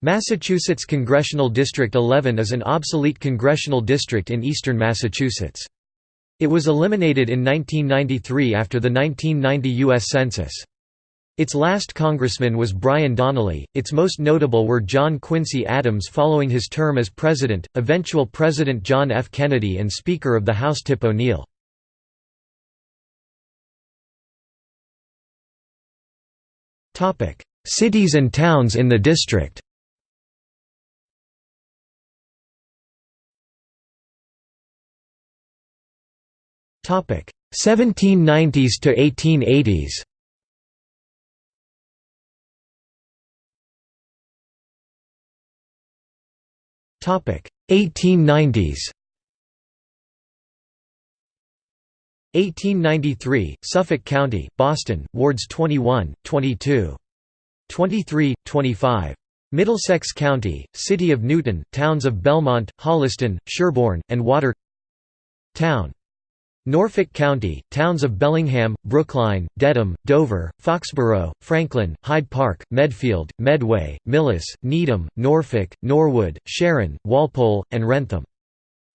Massachusetts Congressional District 11 is an obsolete congressional district in eastern Massachusetts. It was eliminated in 1993 after the 1990 U.S. Census. Its last congressman was Brian Donnelly, its most notable were John Quincy Adams following his term as president, eventual President John F. Kennedy and Speaker of the House Tip O'Neill. Cities and towns in the district 1790s to 1880s. Topic 1890s. 1893, Suffolk County, Boston, wards 21, 22. 23, 25. Middlesex County, City of Newton, towns of Belmont, Holliston, Sherborn, and Water Town Norfolk County, towns of Bellingham, Brookline, Dedham, Dover, Foxborough, Franklin, Hyde Park, Medfield, Medway, Millis, Needham, Norfolk, Norwood, Sharon, Walpole, and Wrentham.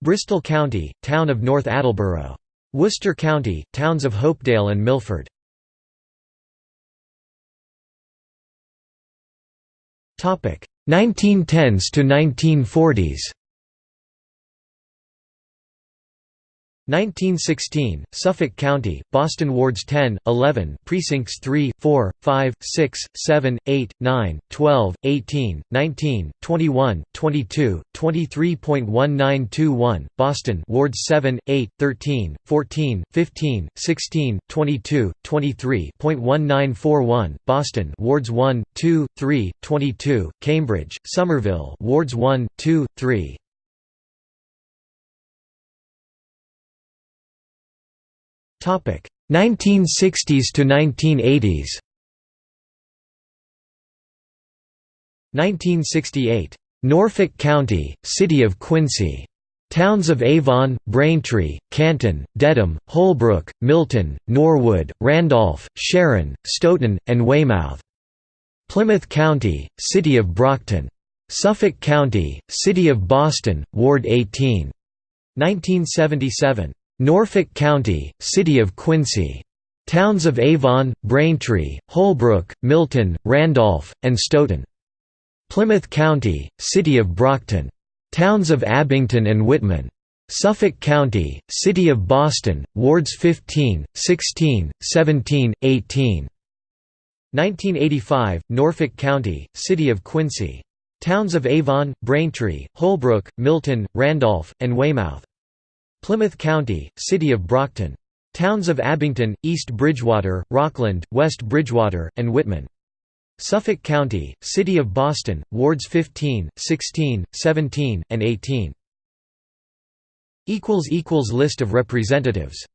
Bristol County, town of North Attleboro. Worcester County, towns of Hopedale and Milford. Topic 1910s to 1940s 1916, Suffolk County, Boston Wards 10, 11 Precincts 3, 4, 5, 6, 7, 8, 9, 12, 18, 19, 21, 22, 23.1921, Boston Wards 7, 8, 13, 14, 15, 16, 22, 23.1941, Boston Wards 1, 2, 3, 22, Cambridge, Somerville Wards 1, 2, 3, 1960s to 1980s 1968. Norfolk County, City of Quincy. Towns of Avon, Braintree, Canton, Dedham, Holbrook, Milton, Norwood, Randolph, Sharon, Stoughton, and Weymouth. Plymouth County, City of Brockton. Suffolk County, City of Boston, Ward 18. 1977. Norfolk County, City of Quincy. Towns of Avon, Braintree, Holbrook, Milton, Randolph, and Stoughton. Plymouth County, City of Brockton. Towns of Abington and Whitman. Suffolk County, City of Boston, Wards 15, 16, 17, 18. 1985, Norfolk County, City of Quincy. Towns of Avon, Braintree, Holbrook, Milton, Randolph, and Weymouth. Plymouth County, City of Brockton. Towns of Abington, East Bridgewater, Rockland, West Bridgewater, and Whitman. Suffolk County, City of Boston, Wards 15, 16, 17, and 18. List of representatives